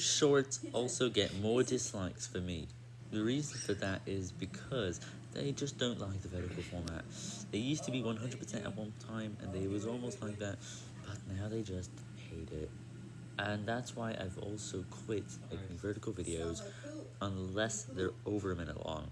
Shorts also get more dislikes for me. The reason for that is because they just don't like the vertical format. They used to be 100% at one time, and they was almost like that, but now they just hate it. And that's why I've also quit making vertical videos, unless they're over a minute long.